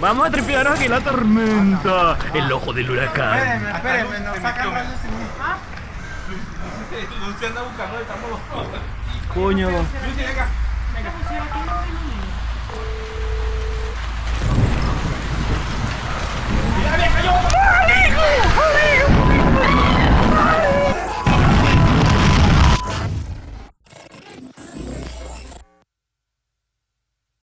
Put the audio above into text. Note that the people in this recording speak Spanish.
Vamos a tripearnos aquí la tormenta. El ojo del huracán. Espérenme, espérenme, nos sacan rayos en mí. Anda buscando, estamos los dos. Coño. Lucy, venga. ¡Mira,